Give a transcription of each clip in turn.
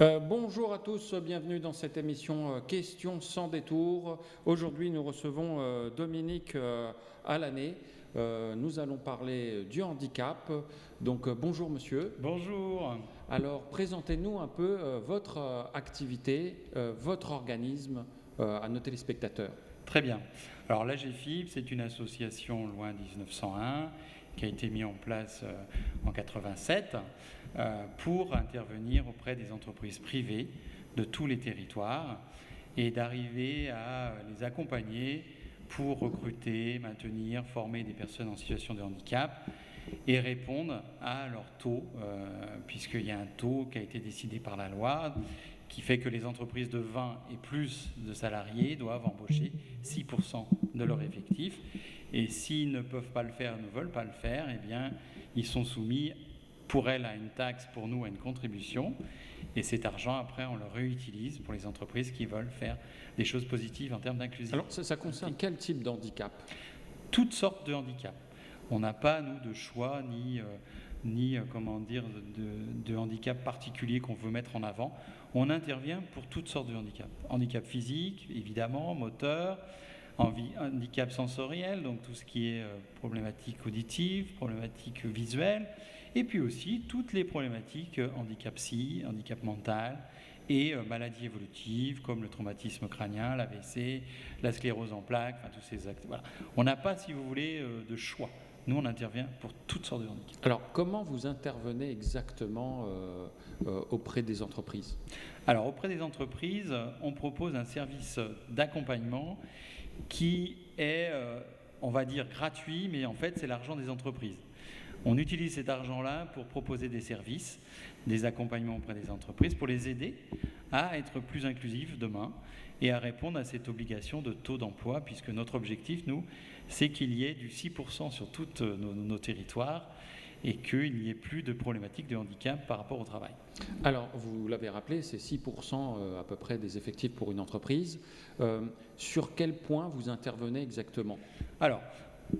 Euh, bonjour à tous, bienvenue dans cette émission euh, Questions sans détour. Aujourd'hui, nous recevons euh, Dominique à l'année. nous allons parler du handicap. Donc, bonjour monsieur. Bonjour. Alors, présentez-nous un peu votre activité, votre organisme à nos téléspectateurs. Très bien. Alors, l'AGFIP, c'est une association loin 1901 qui a été mise en place en 87 euh, pour intervenir auprès des entreprises privées de tous les territoires et d'arriver à les accompagner pour recruter, maintenir, former des personnes en situation de handicap et répondre à leur taux, euh, puisqu'il y a un taux qui a été décidé par la loi qui fait que les entreprises de 20 et plus de salariés doivent embaucher 6% de leur effectif. Et s'ils ne peuvent pas le faire, ne veulent pas le faire, eh bien, ils sont soumis pour elle à une taxe, pour nous à une contribution. Et cet argent, après, on le réutilise pour les entreprises qui veulent faire des choses positives en termes d'inclusion. Alors, ça, concerne quel type d'handicap? Toutes sortes de handicaps. On n'a pas, nous, de choix ni, euh, ni euh, comment dire, de, de handicap particulier qu'on veut mettre en avant. On intervient pour toutes sortes de handicaps. Handicap physique, évidemment, moteur, handicap sensoriel, donc tout ce qui est euh, problématique auditive, problématique visuelle, et puis aussi toutes les problématiques euh, handicap psy, handicap mental et euh, maladies évolutives comme le traumatisme crânien, l'AVC, la sclérose en plaques, enfin tous ces actes. Voilà. On n'a pas, si vous voulez, euh, de choix. Nous, on intervient pour toutes sortes de handicaps. Alors, comment vous intervenez exactement auprès des entreprises? Alors, auprès des entreprises, on propose un service d'accompagnement qui est, on va dire, gratuit, mais en fait, c'est l'argent des entreprises. On utilise cet argent-là pour proposer des services, des accompagnements auprès des entreprises, pour les aider à être plus inclusifs demain et à répondre à cette obligation de taux d'emploi, puisque notre objectif, nous, c'est qu'il y ait du 6% sur tous nos, territoires et qu'il n'y ait plus de problématiques de handicap par rapport au travail. Alors, vous l'avez rappelé, c'est 6% euh, à peu près des effectifs pour une entreprise. Euh, sur quel point vous intervenez exactement? Alors,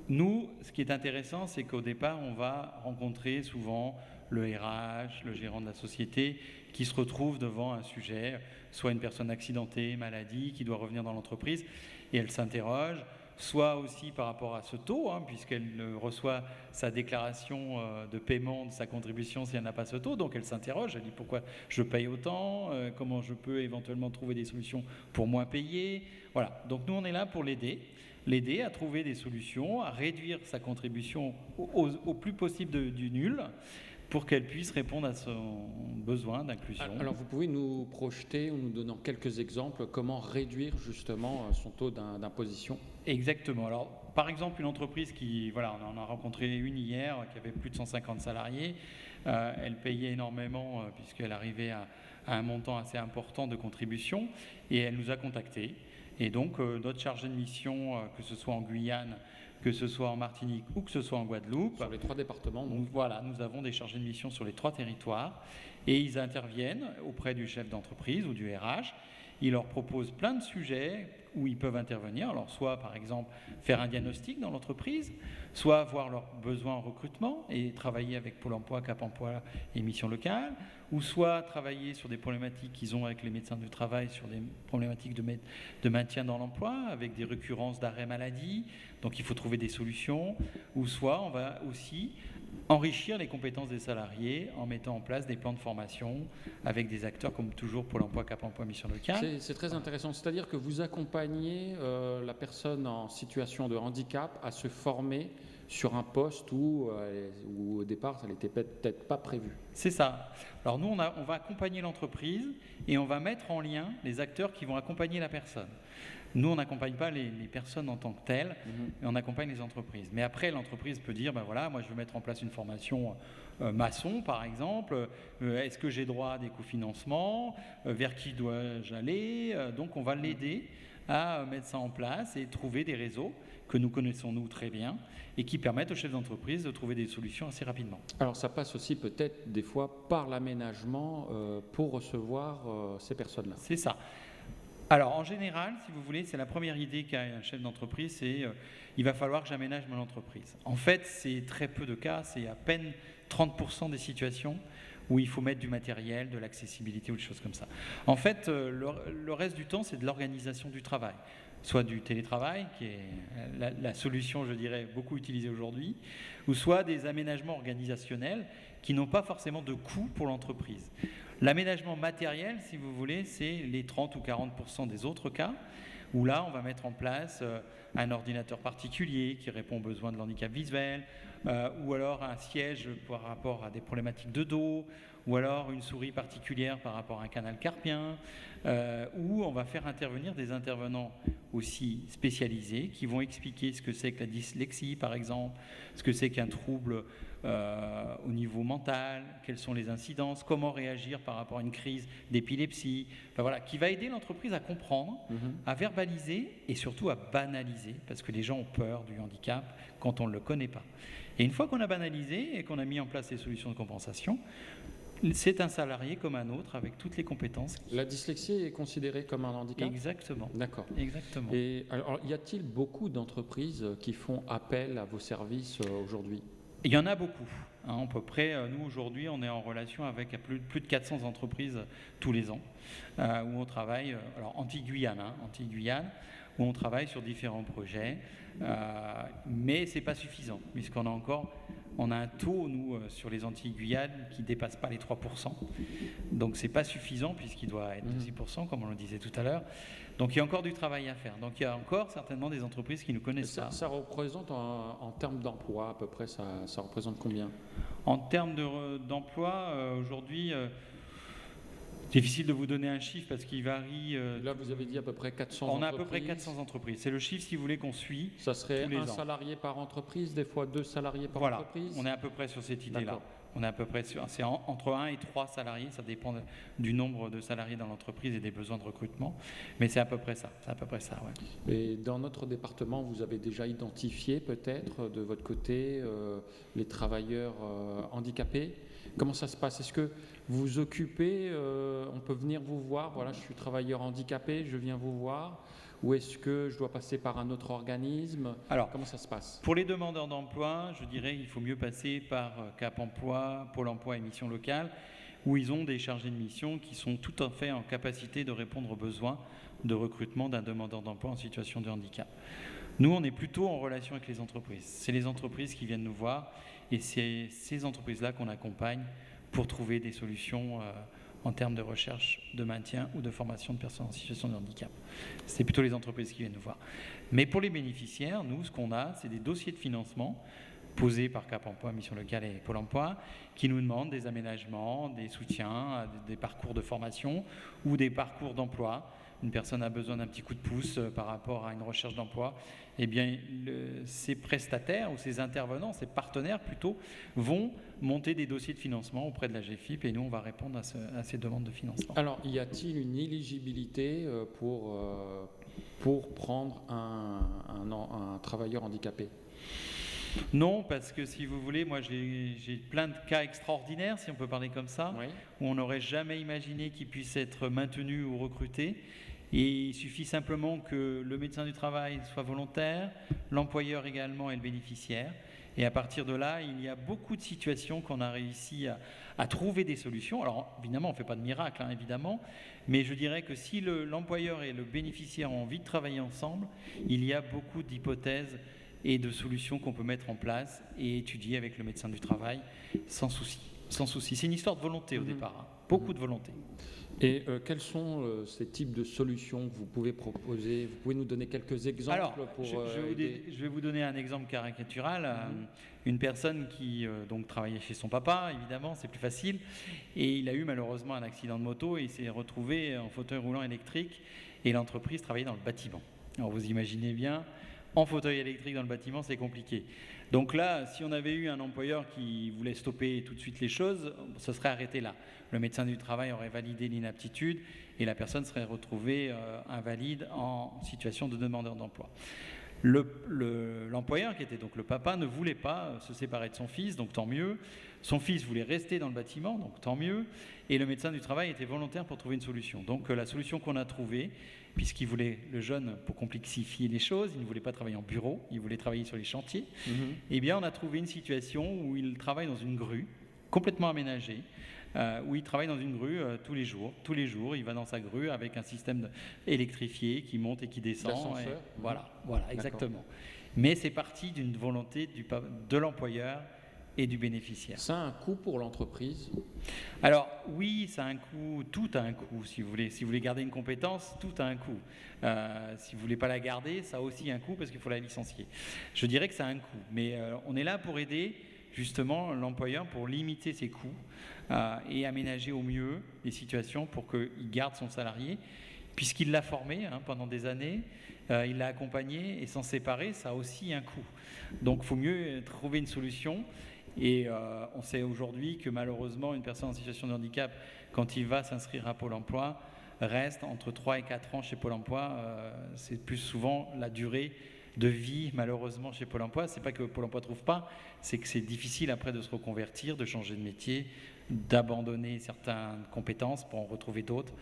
nous, ce qui est intéressant, c'est qu'au départ, on va rencontrer souvent le RH, le gérant de la société, qui se retrouve devant un sujet, soit une personne accidentée, maladie, qui doit revenir dans l'entreprise, et elle s'interroge, soit aussi par rapport à ce taux, hein, puisqu'elle reçoit sa déclaration euh, de paiement de sa contribution si elle n'a pas ce taux, donc elle s'interroge, elle dit pourquoi je paye autant, euh, comment je peux éventuellement trouver des solutions pour moins payer? Voilà, donc nous on est là pour l'aider l'aider à trouver des solutions, à réduire sa contribution au, plus possible du nul pour qu'elle puisse répondre à son besoin d'inclusion. Alors vous pouvez nous projeter ou nous donner quelques exemples comment réduire justement euh, son taux d'imposition? Exactement. Alors par exemple une entreprise qui, voilà, on en a rencontré une hier qui avait plus de 150 salariés, euh, elle payait énormément euh, puisqu'elle arrivait à, à, un montant assez important de contribution et elle nous a contactés et donc, euh, notre chargé de mission, euh, que ce soit en Guyane, que ce soit en Martinique ou que ce soit en Guadeloupe. Sur les trois départements. Donc. Voilà, nous avons des chargés de mission sur les trois territoires et ils interviennent auprès du chef d'entreprise ou du RH. Ils leur proposent plein de sujets où ils peuvent intervenir. Alors, soit par exemple faire un diagnostic dans l'entreprise, soit voir leurs besoins en recrutement et travailler avec Pôle emploi, Cap emploi et mission locale, ou soit travailler sur des problématiques qu'ils ont avec les médecins du travail, sur des problématiques de, de maintien dans l'emploi, avec des récurrences d'arrêt maladie, donc il faut trouver des solutions, ou soit on va aussi enrichir les compétences des salariés en mettant en place des plans de formation avec des acteurs comme toujours pour l'emploi Cap Emploi Mission Locale. C'est très intéressant, c'est-à-dire que vous accompagnez euh, la personne en situation de handicap à se former sur un poste où, euh, où au départ, ça n'était peut-être pas prévu. C'est ça. Alors nous, on, a, on va accompagner l'entreprise et on va mettre en lien les acteurs qui vont accompagner la personne. Nous, on n'accompagne pas les, personnes en tant que telles, mhm. mais on accompagne les entreprises. Mais après, l'entreprise peut dire, ben voilà, moi je veux mettre en place une formation euh, maçon, par exemple. Euh, est-ce que j'ai droit à des cofinancements? Vers qui dois-je aller? Donc on va l'aider à mettre ça en place et trouver des réseaux que nous connaissons nous très bien et qui permettent aux chefs d'entreprise de trouver des solutions assez rapidement. Alors ça passe aussi peut-être des fois par l'aménagement euh, pour recevoir euh, ces personnes-là. C'est ça. Alors en général, si vous voulez, c'est la première idée qu'a un chef d'entreprise, c'est euh, il va falloir que j'aménage mon entreprise. En fait, c'est très peu de cas, c'est à peine 30% des situations où il faut mettre du matériel, de l'accessibilité ou des choses comme ça. En fait, euh, le, reste du temps, c'est de l'organisation du travail soit du télétravail, qui est la, solution, je dirais, beaucoup utilisée aujourd'hui, ou soit des aménagements organisationnels qui n'ont pas forcément de coût pour l'entreprise. L'aménagement matériel, si vous voulez, c'est les 30 ou 40 des autres cas, où là, on va mettre en place euh, un ordinateur particulier qui répond aux besoins de l'handicap visuel, euh, ou alors un siège par rapport à des problématiques de dos, ou alors une souris particulière par rapport à un canal carpien, euh, où on va faire intervenir des intervenants aussi spécialisés qui vont expliquer ce que c'est que la dyslexie, par exemple, ce que c'est qu'un trouble euh, au niveau mental, quelles sont les incidences, comment réagir par rapport à une crise d'épilepsie, enfin, voilà, qui va aider l'entreprise à comprendre, mhm. à verbaliser et surtout à banaliser, parce que les gens ont peur du handicap quand on ne le connaît pas. Et une fois qu'on a banalisé et qu'on a mis en place les solutions de compensation, c'est un salarié comme un autre avec toutes les compétences. La dyslexie est considérée comme un handicap? Exactement. D'accord. Exactement. Et alors, y a-t-il beaucoup d'entreprises qui font appel à vos services euh, aujourd'hui? Il y en a beaucoup. Hein, à peu près, euh, nous aujourd'hui, on est en relation avec plus, de 400 entreprises tous les ans euh, où on travaille, alors anti-Guyane, hein, anti-Guyane, où on travaille sur différents projets, mais c'est pas suffisant puisqu'on a encore on a un taux, nous, euh, sur les Antilles Guyane qui ne dépasse pas les 3%. Donc, ce n'est pas suffisant puisqu'il doit être de 6%, comme on le disait tout à l'heure. Donc, il y a encore du travail à faire. Donc, il y a encore certainement des entreprises qui nous connaissent ça, Ça représente, en, termes d'emploi, à peu près, ça, représente combien? En termes d'emploi, euh, aujourd'hui... Euh, Difficile de vous donner un chiffre parce qu'il varie. Euh, Là, vous avez dit à peu près 400 entreprises. On a à peu près 400 entreprises. C'est le chiffre, si vous voulez, qu'on suit. Ça serait un salarié par entreprise, des fois deux salariés par voilà. entreprise On est à peu près sur cette idée-là. On est à peu près sur. C'est entre 1 et 3 salariés, ça dépend du nombre de salariés dans l'entreprise et des besoins de recrutement. Mais c'est à peu près ça. À peu près ça, ouais. Et dans notre département, vous avez déjà identifié peut-être de votre côté euh, les travailleurs euh, handicapés Comment ça se passe? Est-ce que vous vous occupez euh, On peut venir vous voir Voilà, je suis travailleur handicapé, je viens vous voir. Ou est-ce que je dois passer par un autre organisme? Alors, comment ça se passe? Pour les demandeurs d'emploi, je dirais qu'il faut mieux passer par euh, Cap Emploi, Pôle Emploi et Mission Locale, où ils ont des chargés de mission qui sont tout à fait en capacité de répondre aux besoins de recrutement d'un demandeur d'emploi en situation de handicap. Nous, on est plutôt en relation avec les entreprises. C'est les entreprises qui viennent nous voir et c'est ces entreprises-là qu'on accompagne pour trouver des solutions euh, en termes de recherche, de maintien ou de formation de personnes en situation de handicap. C'est plutôt les entreprises qui viennent nous voir. Mais pour les bénéficiaires, nous, ce qu'on a, c'est des dossiers de financement posés par Cap Emploi, Mission Locale et Pôle Emploi, qui nous demandent des aménagements, des soutiens, des parcours de formation ou des parcours d'emploi une personne a besoin d'un petit coup de pouce euh, par rapport à une recherche d'emploi, eh bien, ces prestataires ou ces intervenants, ces partenaires plutôt, vont monter des dossiers de financement auprès de la GFIP et nous, on va répondre à, ces demandes de financement. Alors, y a-t-il une éligibilité euh, pour, euh, pour prendre un, un, travailleur handicapé? Non, parce que si vous voulez, moi j'ai plein de cas extraordinaires, si on peut parler comme ça, où on n'aurait jamais imaginé qu'ils puissent être maintenus ou recrutés. Il suffit simplement que le médecin du travail soit volontaire, l'employeur également et le bénéficiaire. Et à partir de là, il y a beaucoup de situations qu'on a réussi à, trouver des solutions. Alors évidemment, on ne fait pas de miracle, hein, évidemment, mais je dirais que si l'employeur et le bénéficiaire ont envie de travailler ensemble, il y a beaucoup d'hypothèses et de solutions qu'on peut mettre en place et étudier avec le médecin du travail sans souci. Sans souci. C'est une histoire de volonté au mmh. départ, hein. Beaucoup de volonté. Et euh, quels sont euh, ces types de solutions que vous pouvez proposer? Vous pouvez nous donner quelques exemples Alors, pour je, je, je, vais vous donner un exemple caricatural. Mhm. Une personne qui euh, donc travaillait chez son papa, évidemment, c'est plus facile, et il a eu malheureusement un accident de moto et il s'est retrouvé en fauteuil roulant électrique. Et l'entreprise travaillait dans le bâtiment. Alors vous imaginez bien, en fauteuil électrique dans le bâtiment, c'est compliqué. Donc là, si on avait eu un employeur qui voulait stopper tout de suite les choses, ce serait arrêté là. Le médecin du travail aurait validé l'inaptitude et la personne serait retrouvée euh, invalide en situation de demandeur d'emploi. L'employeur, qui était donc le papa, ne voulait pas euh, se séparer de son fils, donc tant mieux. Son fils voulait rester dans le bâtiment, donc tant mieux. Et le médecin du travail était volontaire pour trouver une solution. Donc euh, la solution qu'on a trouvée, puisqu'il voulait, le jeune, pour complexifier les choses, il ne voulait pas travailler en bureau, il voulait travailler sur les chantiers, mhm. eh bien on a trouvé une situation où il travaille dans une grue, complètement aménagée, où il travaille dans une grue tous les jours. Tous les jours, il va dans sa grue avec un système électrifié qui monte et qui descend. voilà, voilà, exactement. Mais c'est parti d'une volonté du, de l'employeur et du bénéficiaire. Ça a un coût pour l'entreprise? Alors oui, ça a un coût, tout a un coût si vous voulez. Si vous voulez garder une compétence, tout a un coût. Euh, si vous voulez pas la garder, ça a aussi un coût parce qu'il faut la licencier. Je dirais que ça a un coût, mais euh, on est là pour aider justement l'employeur pour limiter ses coûts euh, et aménager au mieux les situations pour qu'il garde son salarié, puisqu'il l'a formé hein, pendant des années, il l'a accompagné et s'en séparer, ça a aussi un coût. Donc il faut mieux trouver une solution et euh, on sait aujourd'hui que malheureusement, une personne en situation de handicap, quand il va s'inscrire à Pôle emploi, reste entre 3 et 4 ans chez Pôle emploi. Euh, c'est plus souvent la durée de vie, malheureusement, chez Pôle emploi. C'est pas que Pôle emploi ne trouve pas, c'est que c'est difficile après de se reconvertir, de changer de métier, d'abandonner certaines compétences pour en retrouver d'autres.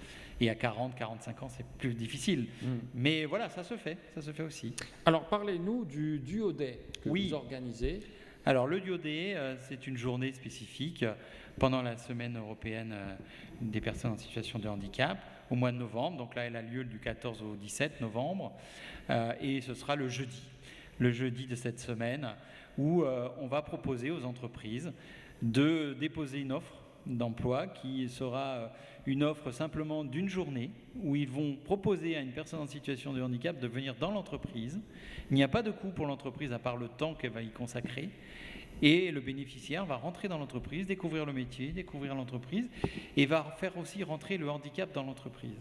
Et à 40, 45 ans, c'est plus difficile. Mm. Mais voilà, ça se fait, ça se fait aussi. Alors parlez-nous du duodet que vous organisez. Alors le Diodé, euh, c'est une journée spécifique pendant la semaine européenne euh, des personnes en situation de handicap au mois de novembre. Donc là, elle a lieu du 14 au 17 novembre euh, et ce sera le jeudi, le jeudi de cette semaine où on va proposer aux entreprises de déposer une offre d'emploi qui sera une offre simplement d'une journée où ils vont proposer à une personne en situation de handicap de venir dans l'entreprise. Il n'y a pas de coût pour l'entreprise à part le temps qu'elle va y consacrer. Et le bénéficiaire va rentrer dans l'entreprise, découvrir le métier, découvrir l'entreprise, et va faire aussi rentrer le handicap dans l'entreprise.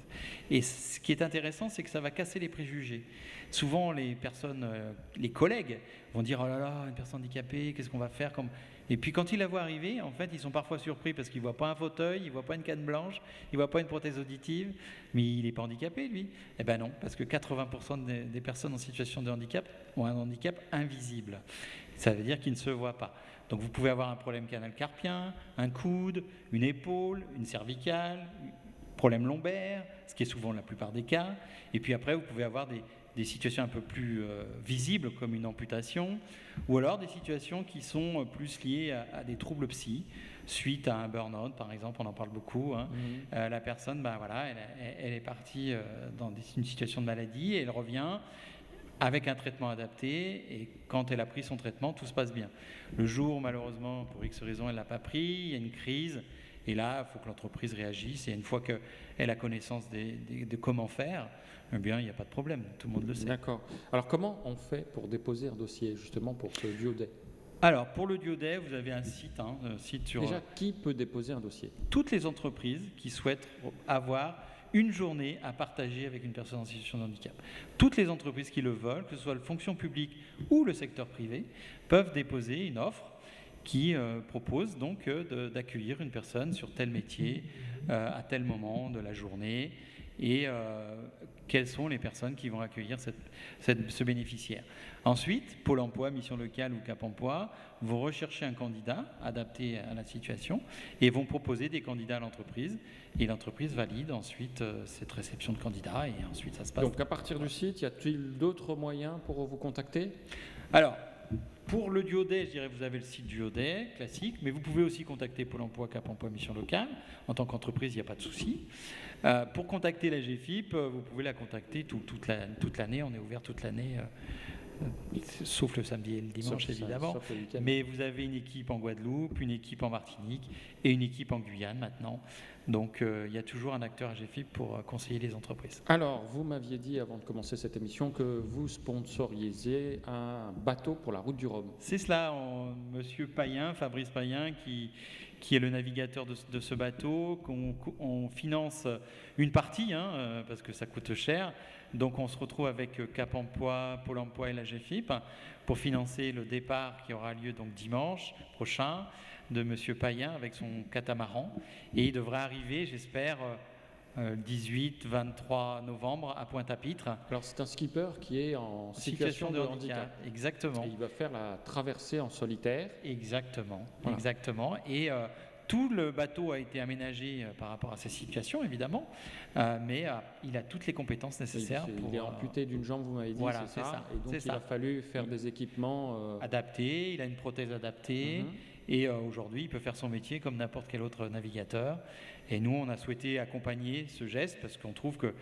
Et ce qui est intéressant, c'est que ça va casser les préjugés. Souvent, les personnes, euh, les collègues vont dire Oh là là, une personne handicapée, qu'est-ce qu'on va faire comme... Et puis quand ils la voient arriver, en fait, ils sont parfois surpris parce qu'ils ne voient pas un fauteuil, ils ne voient pas une canne blanche, ils ne voient pas une prothèse auditive, mais il n'est pas handicapé, lui. Eh bien non, parce que 80% des, personnes en situation de handicap ont un handicap invisible. Ça veut dire qu'il ne se voit pas. Donc vous pouvez avoir un problème canal carpien, un coude, une épaule, une cervicale, problème lombaire, ce qui est souvent la plupart des cas. Et puis après, vous pouvez avoir des, situations un peu plus euh, visibles comme une amputation, ou alors des situations qui sont euh, plus liées à, des troubles psy, suite à un burn-out par exemple, on en parle beaucoup. Hein. Mmh. Euh, la personne, ben voilà, elle, est partie dans une situation de maladie et elle revient avec un traitement adapté et quand elle a pris son traitement, tout se passe bien. Le jour, malheureusement, pour X raison, elle ne l'a pas pris, il y a une crise, et là, il faut que l'entreprise réagisse, et une fois qu'elle a connaissance de comment faire, eh bien, il n'y a pas de problème, tout le monde le sait. D'accord. Alors, comment on fait pour déposer un dossier, justement, pour ce Diodet alors, pour le Diodet, vous avez un site, hein, un site sur... Déjà, qui peut déposer un dossier? Toutes les entreprises qui souhaitent avoir une journée à partager avec une personne en situation de handicap. Toutes les entreprises qui le veulent, que ce soit la fonction publique ou le secteur privé, peuvent déposer une offre qui euh, propose donc euh, d'accueillir une personne sur tel métier euh, à tel moment de la journée et quelles sont les personnes qui vont accueillir ce bénéficiaire? Ensuite, Pôle emploi, mission locale ou Cap emploi vont rechercher un candidat adapté à la situation et vont proposer des candidats à l'entreprise. Et l'entreprise valide ensuite euh, cette réception de candidats et ensuite ça se passe. Donc à partir du site, y a-t-il d'autres moyens pour vous contacter? Alors, pour le Duodet, je dirais vous avez le site Duodet classique, mais vous pouvez aussi contacter Pôle emploi, Cap emploi, mission locale. En tant qu'entreprise, il n'y a pas de souci. Euh, pour contacter la GFIP, euh, vous pouvez la contacter toute l'année. on est ouvert toute l'année sauf le samedi et le dimanche évidemment. Mais vous avez une équipe en Guadeloupe, une équipe en Martinique et une équipe en Guyane maintenant. Donc euh, il y a toujours un acteur AGFIP pour euh, conseiller les entreprises. Alors, vous m'aviez dit avant de commencer cette émission que vous sponsorisiez un bateau pour la route du Rhum. C'est cela, Monsieur Payen, Fabrice Payen, qui, qui est le navigateur de, ce bateau, qu'on finance une partie, hein, euh, parce que ça coûte cher, donc on se retrouve avec euh, Cap Emploi, Pôle Emploi et la GFIP pour financer le départ qui aura lieu donc dimanche prochain de Monsieur Payen avec son catamaran. Et il devrait arriver, j'espère, le 18-23 novembre à Pointe-à-Pitre. Alors c'est un skipper qui est en situation, de, handicap. Exactement. Et il va faire la traversée en solitaire. Exactement. Exactement. Et euh, tout le bateau a été aménagé euh, par rapport à ces situations, évidemment, euh, mais euh, il a toutes les compétences nécessaires. Il, pour, il est amputé d'une jambe, vous m'avez dit, voilà, c'est ça, Et donc il a fallu faire des équipements adaptés. Il a une prothèse adaptée. Mhm. Et aujourd'hui, il peut faire son métier comme n'importe quel autre navigateur. Et nous, on a souhaité accompagner ce geste parce qu'on trouve que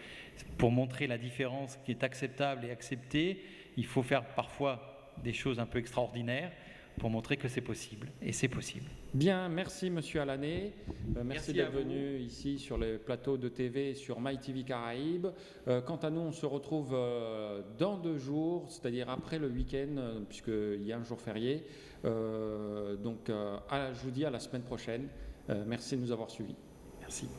pour montrer la différence qui est acceptable et acceptée, il faut faire parfois des choses un peu extraordinaires pour montrer que c'est possible. Et c'est possible. Bien, merci Monsieur Alané. Euh, merci, d'être venu ici sur les plateaux de TV sur MyTV Caraïbes. Euh, quant à nous, on se retrouve euh, dans deux jours, c'est-à-dire après le week-end, puisqu'il y a un jour férié. donc, je vous dis à la semaine prochaine. merci de nous avoir suivis. Merci.